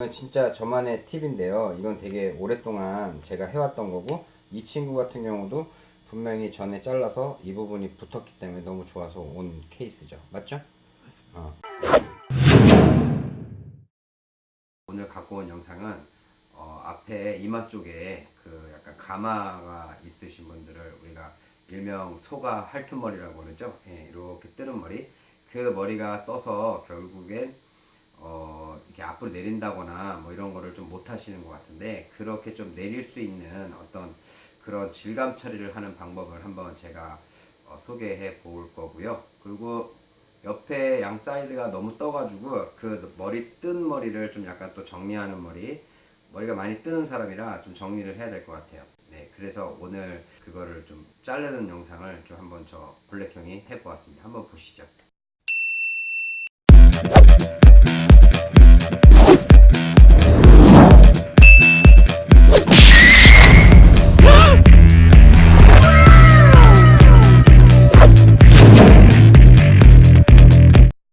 이건 진짜 저만의 팁인데요. 이건 되게 오랫동안 제가 해왔던 거고 이 친구 같은 경우도 분명히 전에 잘라서 이 부분이 붙었기 때문에 너무 좋아서 온 케이스죠. 맞죠? 어. 오늘 갖고 온 영상은 어, 앞에 이마 쪽에 그 약간 가마가 있으신 분들을 우리가 일명 소가 할투머리라고 그러죠. 예, 이렇게 뜨는 머리. 그 머리가 떠서 결국엔 어, 이렇게 앞으로 내린다거나 뭐 이런 거를 좀 못 하시는 것 같은데 그렇게 좀 내릴 수 있는 어떤 그런 질감 처리를 하는 방법을 한번 제가 어, 소개해 볼 거고요. 그리고 옆에 양 사이드가 너무 떠가지고 그 머리 뜬 머리를 좀 약간 또 정리하는 머리 머리가 많이 뜨는 사람이라 좀 정리를 해야 될 것 같아요. 네, 그래서 오늘 그거를 좀 자르는 영상을 좀 한번 저 블랙 형이 해보았습니다. 한번 보시죠.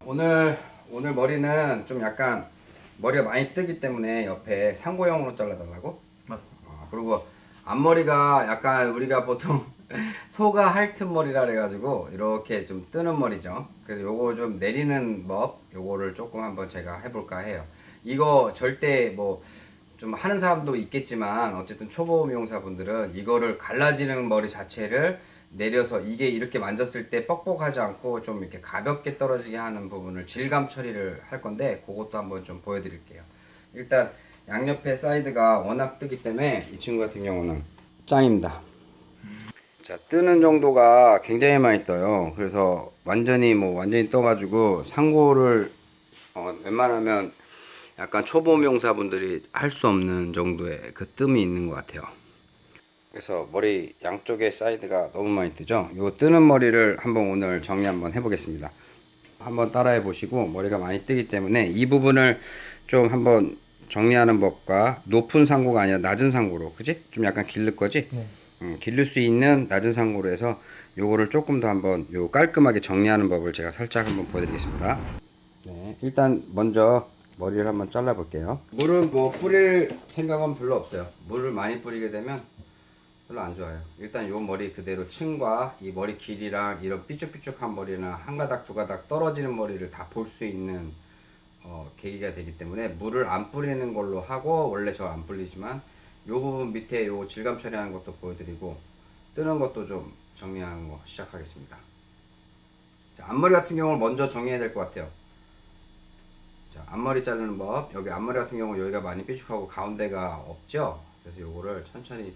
오늘 오늘 머리는 좀 약간 머리가 많이 뜨기 때문에 옆에 상고형으로 잘라달라고. 맞습니다. 어, 그리고 앞머리가 약간 우리가 보통 소가 핥은 머리라 그래가지고 이렇게 좀 뜨는 머리죠. 그래서 요거 좀 내리는 법, 요거를 조금 한번 제가 해볼까 해요. 이거 절대 뭐 좀 하는 사람도 있겠지만 어쨌든 초보 미용사분들은 이거를 갈라지는 머리 자체를 내려서 이게 이렇게 만졌을 때 뻑뻑하지 않고 좀 이렇게 가볍게 떨어지게 하는 부분을 질감 처리를 할 건데 그것도 한번 좀 보여드릴게요. 일단 양옆에 사이드가 워낙 뜨기 때문에 이 친구 같은 경우는 짱입니다. 자 뜨는 정도가 굉장히 많이 떠요. 그래서 완전히 뭐 완전히 떠 가지고 상고를 어, 웬만하면 약간 초보 미용사분들이 할 수 없는 정도의 그 뜸이 있는 것 같아요. 그래서 머리 양쪽에 사이드가 너무 많이 뜨죠. 요 뜨는 머리를 한번 오늘 정리 한번 해보겠습니다. 한번 따라해 보시고 머리가 많이 뜨기 때문에 이 부분을 좀 한번 정리하는 법과 높은 상고가 아니라 낮은 상고로 그지? 좀 약간 길를 거지? 네. 음, 기를 수 있는 낮은 상고로 해서 요거를 조금 더 한번 요 깔끔하게 정리하는 법을 제가 살짝 한번 보여드리겠습니다. 네, 일단 먼저 머리를 한번 잘라 볼게요. 물은 뭐 뿌릴 생각은 별로 없어요. 물을 많이 뿌리게 되면 별로 안 좋아요. 일단 요 머리 그대로 층과 이 머리 길이랑 이런 삐쭉삐쭉한 머리는 한 가닥 두 가닥 떨어지는 머리를 다 볼 수 있는 어, 계기가 되기 때문에 물을 안 뿌리는 걸로 하고 원래 저 안 뿌리지만 요 부분 밑에 요 질감 처리하는 것도 보여드리고 뜨는 것도 좀 정리하는 거 시작하겠습니다. 자, 앞머리 같은 경우는 먼저 정리해야 될 것 같아요. 자, 앞머리 자르는 법. 여기 앞머리 같은 경우 여기가 많이 삐죽하고 가운데가 없죠. 그래서 요거를 천천히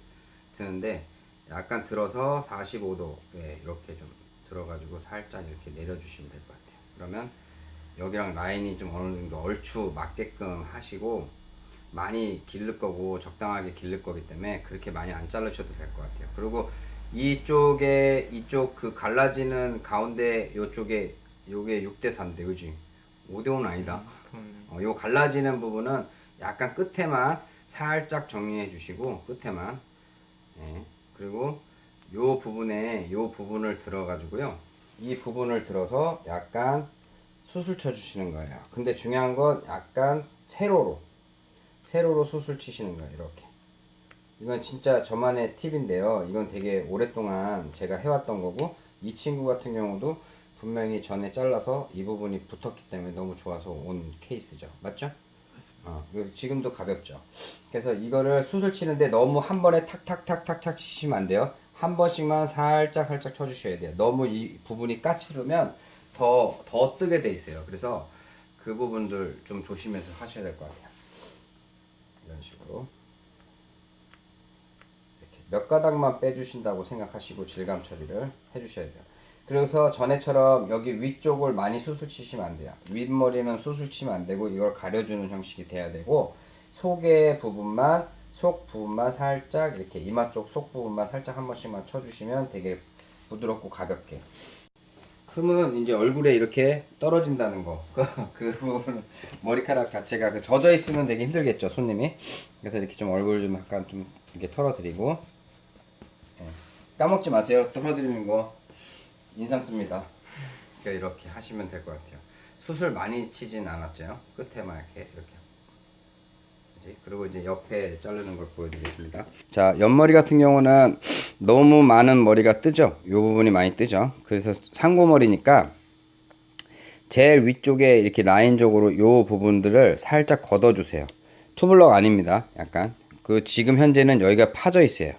드는데 약간 들어서 45도에 이렇게 좀 들어가지고 살짝 이렇게 내려주시면 될 것 같아요. 그러면 여기랑 라인이 좀 어느 정도 얼추 맞게끔 하시고 많이 기를 거고 적당하게 기를 거기 때문에 그렇게 많이 안 자르셔도 될 것 같아요. 그리고 이쪽에 이쪽 그 갈라지는 가운데 요쪽에 요게 6대 4인데 그지? 5대 5는 아니다. 그러면 어, 요 갈라지는 부분은 약간 끝에만 살짝 정리해 주시고 끝에만 예. 그리고 요 부분에 요 부분을 들어 가지고요 이 부분을 들어서 약간 수술 쳐 주시는 거예요 근데 중요한 건 약간 세로로 세로로 수술 치시는 거예요 이렇게 이건 진짜 저만의 팁인데요 이건 되게 오랫동안 제가 해왔던 거고 이 친구 같은 경우도 분명히 전에 잘라서 이 부분이 붙었기 때문에 너무 좋아서 온 케이스죠 맞죠? 어, 지금도 가볍죠. 그래서 이거를 수술 치는데 너무 한 번에 탁탁탁탁탁 치시면 안 돼요. 한 번씩만 살짝 살짝 쳐주셔야 돼요. 너무 이 부분이 까치르면 더, 더 뜨게 돼 있어요. 그래서 그 부분들 좀 조심해서 하셔야 될 것 같아요. 이런 식으로. 이렇게 몇 가닥만 빼주신다고 생각하시고 질감 처리를 해주셔야 돼요. 그래서 전에처럼 여기 위쪽을 많이 수술 치시면 안 돼요. 윗머리는 수술 치면 안 되고 이걸 가려주는 형식이 돼야 되고 속의 부분만 속 부분만 살짝 이렇게 이마 쪽 속 부분만 살짝 한 번씩만 쳐주시면 되게 부드럽고 가볍게 흠은 이제 얼굴에 이렇게 떨어진다는 거. 그 부분 머리카락 자체가 그 젖어 있으면 되게 힘들겠죠, 손님이. 그래서 이렇게 좀 얼굴 좀 약간 좀 이렇게 털어드리고. 예. 까먹지 마세요. 털어드리는 거 인상 씁니다. 이렇게 하시면 될 것 같아요. 수술 많이 치진 않았죠. 끝에만 이렇게 이렇게. 그리고 이제 옆에 자르는 걸 보여드리겠습니다. 자, 옆머리 같은 경우는 너무 많은 머리가 뜨죠. 이 부분이 많이 뜨죠. 그래서 상고머리니까 제일 위쪽에 이렇게 라인적으로 요 부분들을 살짝 걷어주세요. 투블럭 아닙니다. 약간 그 지금 현재는 여기가 파져 있어요.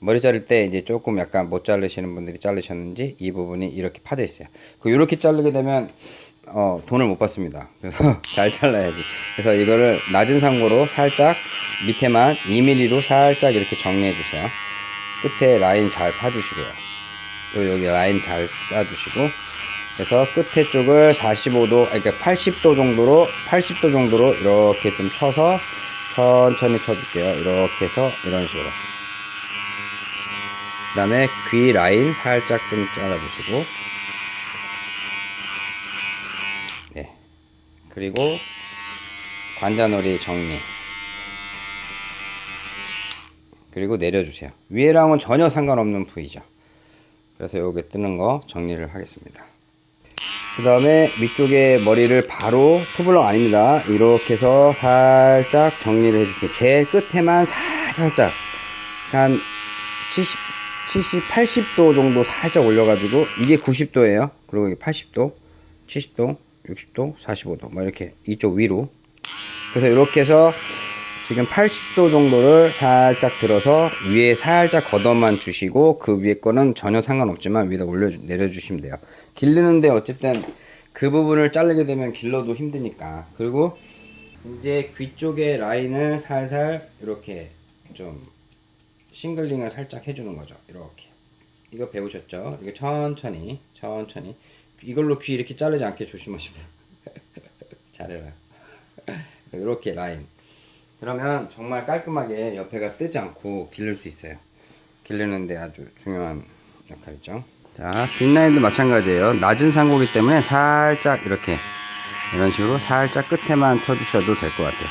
머리 자를 때 이제 조금 약간 못 자르시는 분들이 자르셨는지 이 부분이 이렇게 파져 있어요. 그 이렇게 자르게 되면 어, 돈을 못 받습니다. 그래서 잘 잘라야지. 그래서 이거를 낮은 상고로 살짝 밑에만 2mm로 살짝 이렇게 정리해 주세요. 끝에 라인 잘 파주시고요. 그리고 여기 라인 잘 따주시고 그래서 끝에 쪽을 45도, 아니, 그러니까 80도 정도로, 80도 정도로 이렇게 좀 쳐서 천천히 쳐줄게요. 이렇게 해서 이런 식으로. 그 다음에 귀 라인 살짝 좀 잘라주시고, 그리고 관자놀이 정리. 그리고 내려주세요. 위에랑은 전혀 상관없는 부위죠. 그래서 여기 뜨는 거 정리를 하겠습니다. 그 다음에 위쪽에 머리를 바로 투블럭 아닙니다. 이렇게 해서 살짝 정리를 해주시고 제일 끝에만 살살짝 한 70, 70, 80도 정도 살짝 올려가지고 이게 90도예요. 그리고 이게 80도, 70도, 60도, 45도 뭐 이렇게 이쪽 위로 그래서 이렇게 해서 지금 80도 정도를 살짝 들어서 위에 살짝 걷어만 주시고 그 위에 거는 전혀 상관없지만 위에다 올려 내려주시면 돼요. 기르는데 어쨌든 그 부분을 자르게 되면 길러도 힘드니까 그리고 이제 귀 쪽에 라인을 살살 이렇게 좀 싱글링을 살짝 해주는 거죠. 이렇게 이거 배우셨죠? 이거 천천히 천천히 이걸로 귀 이렇게 자르지 않게 조심하시고요. 잘해라. 이렇게 라인 그러면 정말 깔끔하게 옆에가 뜨지 않고 기를 수 있어요. 기르는데 아주 중요한 역할이죠. 자, 뒷라인도 마찬가지예요. 낮은 상고기 때문에 살짝 이렇게 이런 식으로 살짝 끝에만 쳐주셔도 될 것 같아요.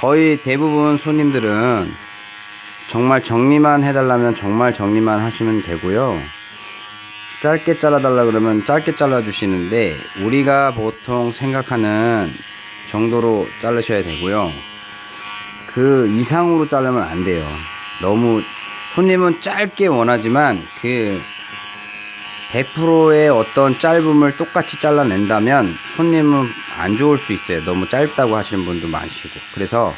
거의 대부분 손님들은 정말 정리만 해달라면 정말 정리만 하시면 되고요. 짧게 잘라달라 그러면 짧게 잘라주시는데 우리가 보통 생각하는 정도로 자르셔야 되고요. 그 이상으로 자르면 안 돼요. 너무 손님은 짧게 원하지만 그 100%의 어떤 짧음을 똑같이 잘라낸다면 손님은 안 좋을 수 있어요. 너무 짧다고 하시는 분도 많으시고. 그래서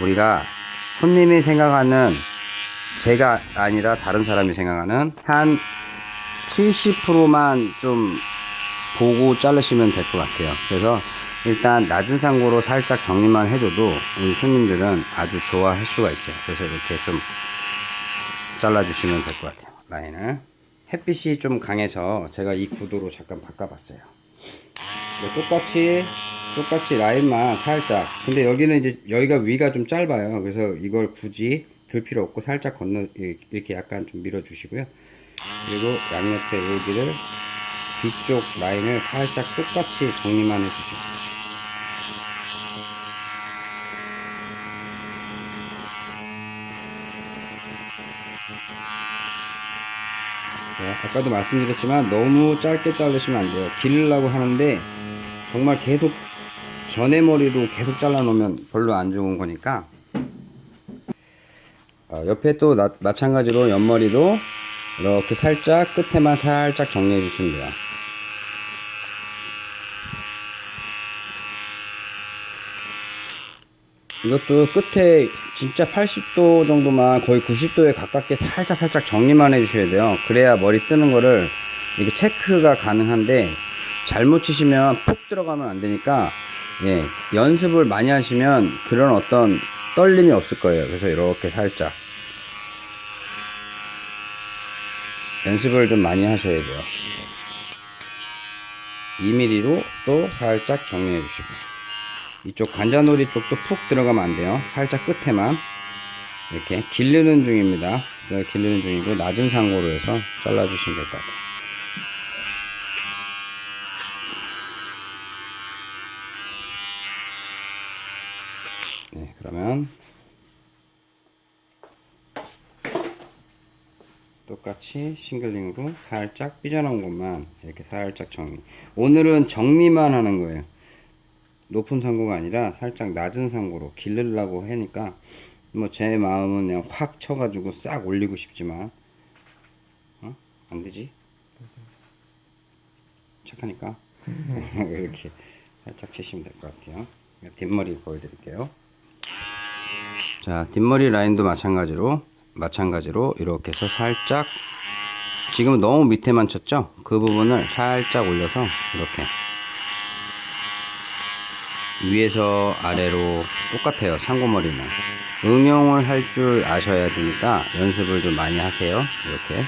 우리가 손님이 생각하는 제가 아니라 다른 사람이 생각하는 한 70%만 좀 보고 자르시면 될 것 같아요. 그래서 일단 낮은 상고로 살짝 정리만 해줘도 우리 손님들은 아주 좋아할 수가 있어요. 그래서 이렇게 좀 잘라주시면 될 것 같아요. 라인을. 햇빛이 좀 강해서 제가 이 구도로 잠깐 바꿔봤어요. 네, 똑같이 똑같이 라인만 살짝. 근데 여기는 이제 여기가 위가 좀 짧아요. 그래서 이걸 굳이 들 필요 없고 살짝 건너 이렇게 약간 좀 밀어 주시고요. 그리고 양옆에 여기를 뒤쪽 라인을 살짝 똑같이 정리만 해주세요. 네, 아까도 말씀드렸지만 너무 짧게 자르시면 안 돼요. 기르려고 하는데 정말 계속 전에 머리로 계속 잘라 놓으면 별로 안 좋은 거니까 어, 옆에 또 나, 마찬가지로 옆머리도 이렇게 살짝 끝에만 살짝 정리해 주시면 돼요. 이것도 끝에 진짜 80도 정도만 거의 90도에 가깝게 살짝 살짝 정리만 해 주셔야 돼요. 그래야 머리 뜨는 거를 이게 체크가 가능한데 잘못 치시면 푹 들어가면 안 되니까 예, 연습을 많이 하시면 그런 어떤 떨림이 없을 거예요. 그래서 이렇게 살짝 연습을 좀 많이 하셔야 돼요. 2mm로 또 살짝 정리해 주시고 이쪽 관자놀이 쪽도 푹 들어가면 안 돼요. 살짝 끝에만 이렇게 기르는 중입니다. 네, 기르는 중이고 낮은 상고로 해서 잘라 주시면 될 것 같아요. 네, 그러면 똑같이 싱글링으로 살짝 삐져나온 것만 이렇게 살짝 정리. 오늘은 정리만 하는 거예요. 높은 상고가 아니라 살짝 낮은 상고로 기르려고 하니까 뭐 제 마음은 그냥 확 쳐가지고 싹 올리고 싶지만 어? 안 되지? 착하니까 이렇게 살짝 치시면 될 것 같아요. 뒷머리 보여드릴게요. 자 뒷머리 라인도 마찬가지로 마찬가지로 이렇게 해서 살짝 지금 너무 밑에만 쳤죠? 그 부분을 살짝 올려서 이렇게 위에서 아래로 똑같아요 상고머리는 응용을 할 줄 아셔야 되니까 연습을 좀 많이 하세요 이렇게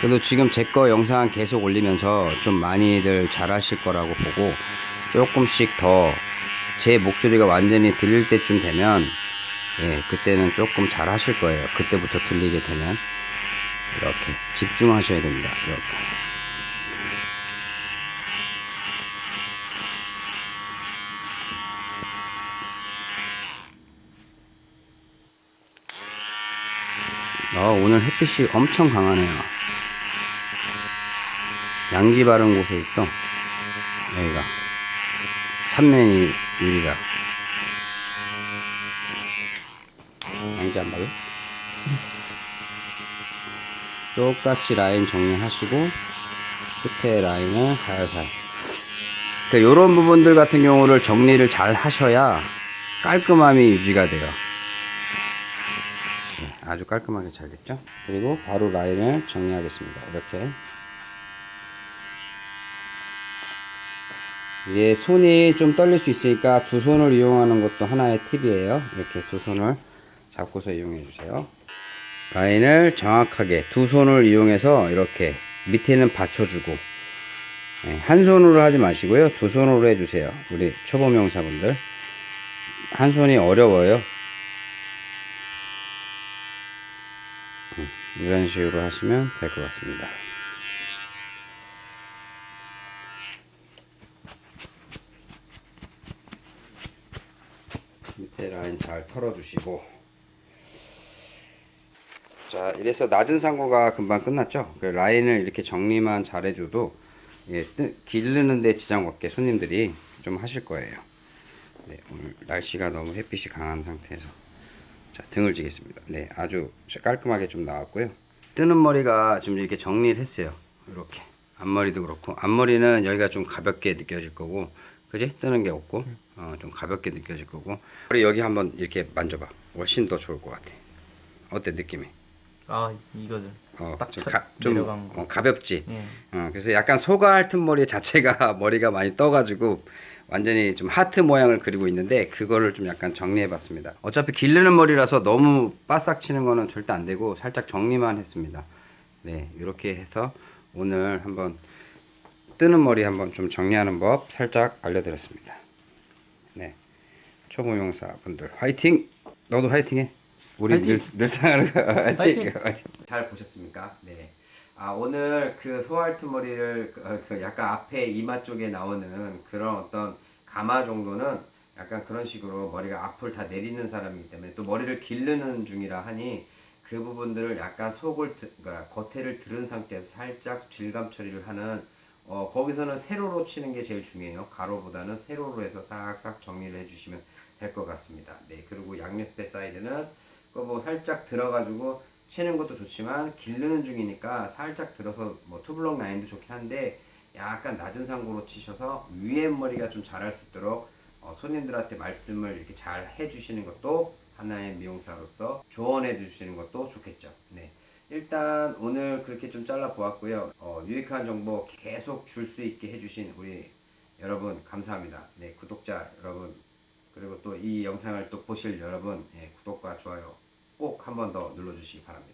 그래도 지금 제 거 영상 계속 올리면서 좀 많이들 잘 하실 거라고 보고 조금씩 더 제 목소리가 완전히 들릴 때쯤 되면 예 그때는 조금 잘 하실 거예요 그때부터 들리게 되면 이렇게 집중하셔야 됩니다 이렇게 어, 오늘 햇빛이 엄청 강하네요. 양지 바른 곳에 있어. 여기가. 삼면이 유리라. 안 봐요? 똑같이 라인 정리하시고, 끝에 라인을 살살. 그, 요런 부분들 같은 경우를 정리를 잘 하셔야 깔끔함이 유지가 돼요. 네, 아주 깔끔하게 잘 됐죠? 그리고 바로 라인을 정리하겠습니다. 이렇게. 이게 손이 좀 떨릴 수 있으니까 두 손을 이용하는 것도 하나의 팁이에요. 이렇게 두 손을 잡고서 이용해 주세요. 라인을 정확하게 두 손을 이용해서 이렇게 밑에는 받쳐주고 네, 한 손으로 하지 마시고요. 두 손으로 해주세요. 우리 초보 명사분들. 한 손이 어려워요. 이런 식으로 하시면 될 것 같습니다. 밑에 라인 잘 털어주시고 자 이래서 낮은 상고가 금방 끝났죠? 그 라인을 이렇게 정리만 잘 해줘도 예, 뜨- 기르는데 지장 없게 손님들이 좀 하실 거예요. 네, 오늘 날씨가 너무 햇빛이 강한 상태에서. 자 등을 지겠습니다. 네 아주 깔끔하게 좀 나왔고요. 뜨는 머리가 지금 이렇게 정리를 했어요. 이렇게. 앞머리도 그렇고. 앞머리는 여기가 좀 가볍게 느껴질 거고 그지? 뜨는 게 없고 어, 좀 가볍게 느껴질 거고. 머리 여기 한번 이렇게 만져봐. 훨씬 더 좋을 것 같아. 어때 느낌이 아 이거죠. 어, 딱 좀, 쳐- 가, 좀. 어, 가볍지 예. 어, 그래서 약간 소가 핥은 머리 자체가 머리가 많이 떠가지고 완전히 좀 하트 모양을 그리고 있는데 그거를 좀 약간 정리해봤습니다. 어차피 기르는 머리라서 너무 바싹 치는 거는 절대 안 되고 살짝 정리만 했습니다. 네, 이렇게 해서 오늘 한번 뜨는 머리 한번 좀 정리하는 법 살짝 알려드렸습니다. 네, 초보 용사 분들 화이팅! 너도 화이팅해. 우리! 늘 늘상을 화이팅! 화이팅! 화이팅! 잘 보셨습니까? 네. 아 오늘 그 소알트 머리를 그, 어, 그 약간 앞에 이마 쪽에 나오는 그런 어떤 가마 정도는 약간 그런 식으로 머리가 앞을 다 내리는 사람이기 때문에 또 머리를 기르는 중이라 하니 그 부분들을 약간 속을 드- 그러니까 겉에를 들은 상태에서 살짝 질감 처리를 하는 어 거기서는 세로로 치는 게 제일 중요해요 가로보다는 세로로 해서 싹싹 정리를 해주시면 될 것 같습니다 네 그리고 양옆에 사이드는 그뭐 살짝 들어가지고 치는 것도 좋지만 기르는 중이니까 살짝 들어서 뭐 투블럭 라인도 좋긴 한데 약간 낮은 상고로 치셔서 위에 머리가 좀 자랄 수 있도록 어, 손님들한테 말씀을 이렇게 잘 해주시는 것도 하나의 미용사로서 조언해 주시는 것도 좋겠죠. 네. 일단 오늘 그렇게 좀 잘라 보았고요. 어, 유익한 정보 계속 줄 수 있게 해주신 우리 여러분 감사합니다. 네, 구독자 여러분 그리고 또 이 영상을 또 보실 여러분 예, 구독과 좋아요 꼭 한 번 더 눌러주시기 바랍니다.